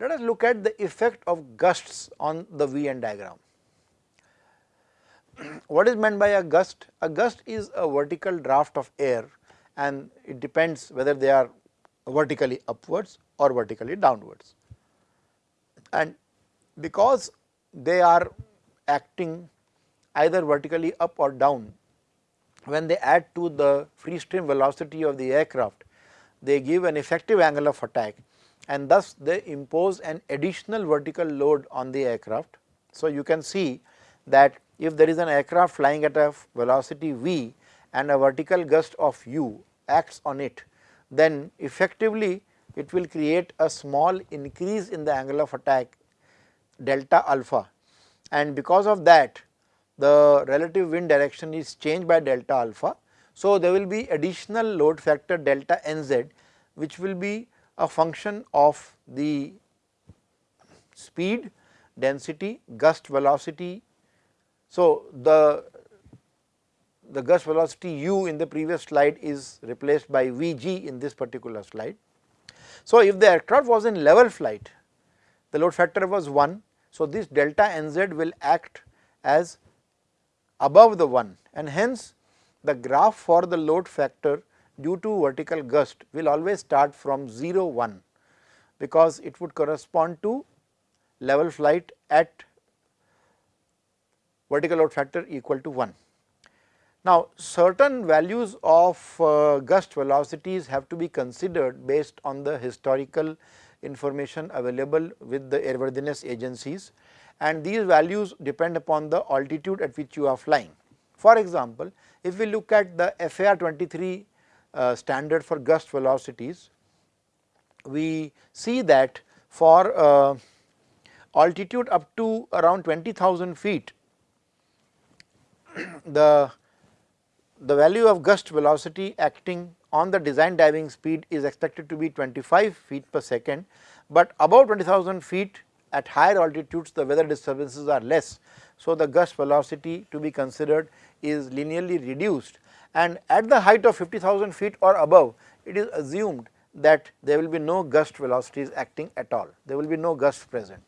Let us look at the effect of gusts on the VN diagram. what is meant by a gust? A gust is a vertical draft of air and it depends whether they are vertically upwards or vertically downwards. And because they are acting either vertically up or down, when they add to the free stream velocity of the aircraft, they give an effective angle of attack and thus they impose an additional vertical load on the aircraft. So, you can see that if there is an aircraft flying at a velocity v and a vertical gust of u acts on it, then effectively it will create a small increase in the angle of attack delta alpha and because of that the relative wind direction is changed by delta alpha. So, there will be additional load factor delta nz which will be a function of the speed, density, gust velocity. So, the the gust velocity u in the previous slide is replaced by Vg in this particular slide. So, if the aircraft was in level flight, the load factor was 1. So, this delta nz will act as above the 1 and hence the graph for the load factor due to vertical gust will always start from 0 1 because it would correspond to level flight at vertical load factor equal to 1. Now, certain values of uh, gust velocities have to be considered based on the historical information available with the airworthiness agencies and these values depend upon the altitude at which you are flying. For example, if we look at the FAR 23 uh, standard for gust velocities, we see that for uh, altitude up to around 20,000 feet, the the value of gust velocity acting on the design diving speed is expected to be 25 feet per second, but above 20,000 feet at higher altitudes the weather disturbances are less. So, the gust velocity to be considered is linearly reduced and at the height of 50,000 feet or above it is assumed that there will be no gust velocities acting at all, there will be no gust present.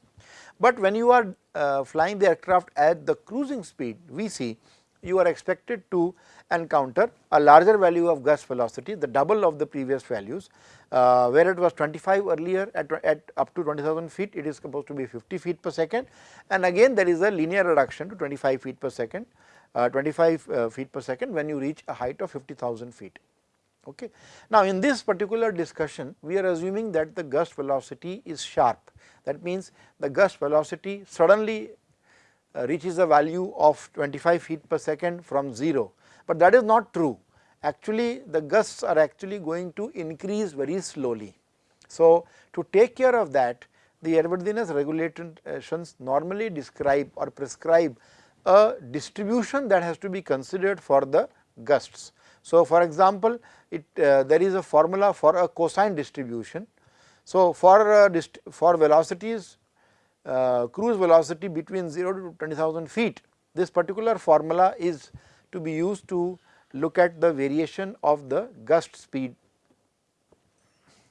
But when you are uh, flying the aircraft at the cruising speed Vc, you are expected to encounter a larger value of gust velocity the double of the previous values. Uh, where it was 25 earlier at, at up to 20,000 feet it is supposed to be 50 feet per second. And again there is a linear reduction to 25 feet per second uh, 25 uh, feet per second when you reach a height of 50,000 feet. Okay. Now, in this particular discussion we are assuming that the gust velocity is sharp that means the gust velocity suddenly uh, reaches a value of 25 feet per second from 0, but that is not true actually the gusts are actually going to increase very slowly. So, to take care of that the airworthiness regulations normally describe or prescribe a distribution that has to be considered for the gusts. So, for example, it uh, there is a formula for a cosine distribution. So, for uh, for velocities uh, cruise velocity between 0 to 20,000 feet. This particular formula is to be used to look at the variation of the gust speed.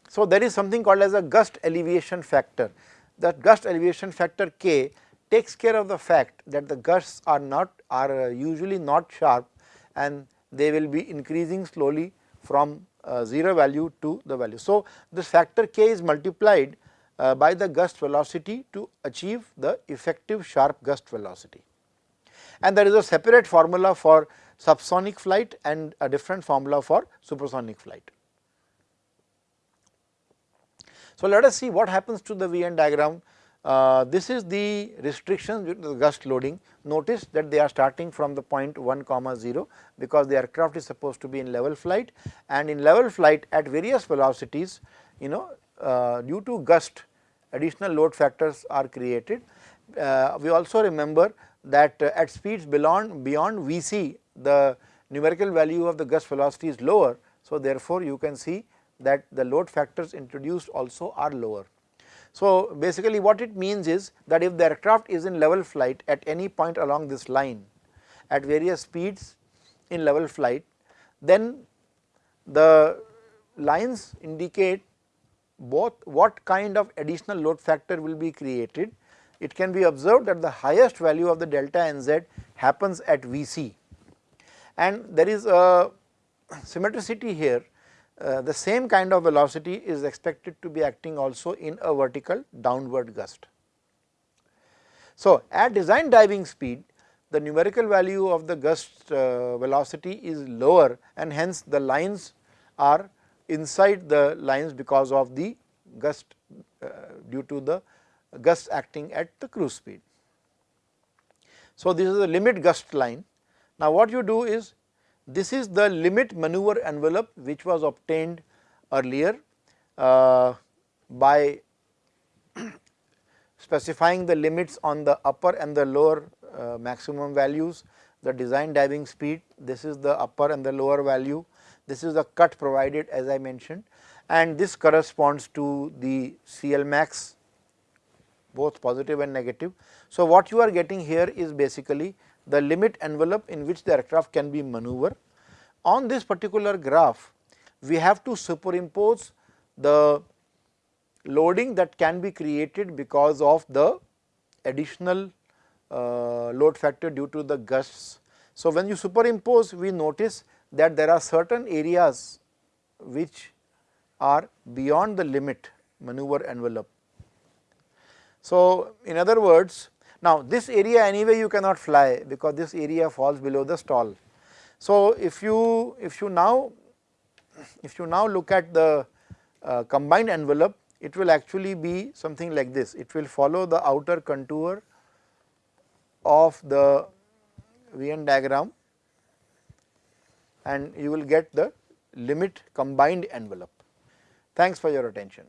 So, there is something called as a gust alleviation factor. That gust alleviation factor k takes care of the fact that the gusts are not are uh, usually not sharp and they will be increasing slowly from uh, 0 value to the value. So, this factor k is multiplied uh, by the gust velocity to achieve the effective sharp gust velocity. And there is a separate formula for subsonic flight and a different formula for supersonic flight. So, let us see what happens to the VN diagram. Uh, this is the restrictions due to the gust loading. Notice that they are starting from the point 1 comma 0 because the aircraft is supposed to be in level flight and in level flight at various velocities you know uh, due to gust additional load factors are created. Uh, we also remember that uh, at speeds beyond, beyond Vc the numerical value of the gust velocity is lower. So, therefore, you can see that the load factors introduced also are lower. So, basically what it means is that if the aircraft is in level flight at any point along this line at various speeds in level flight, then the lines indicate both what kind of additional load factor will be created, it can be observed that the highest value of the delta nz happens at Vc and there is a symmetricity here uh, the same kind of velocity is expected to be acting also in a vertical downward gust. So, at design diving speed the numerical value of the gust uh, velocity is lower and hence the lines are inside the lines because of the gust uh, due to the gust acting at the cruise speed. So, this is the limit gust line. Now, what you do is this is the limit maneuver envelope which was obtained earlier uh, by specifying the limits on the upper and the lower uh, maximum values, the design diving speed, this is the upper and the lower value, this is the cut provided as I mentioned. And this corresponds to the CL max both positive and negative. So, what you are getting here is basically the limit envelope in which the aircraft can be maneuver. On this particular graph, we have to superimpose the loading that can be created because of the additional uh, load factor due to the gusts. So, when you superimpose we notice that there are certain areas which are beyond the limit maneuver envelope. So, in other words now, this area anyway you cannot fly because this area falls below the stall. So, if you if you now if you now look at the uh, combined envelope it will actually be something like this it will follow the outer contour of the VN diagram and you will get the limit combined envelope. Thanks for your attention.